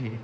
aqui.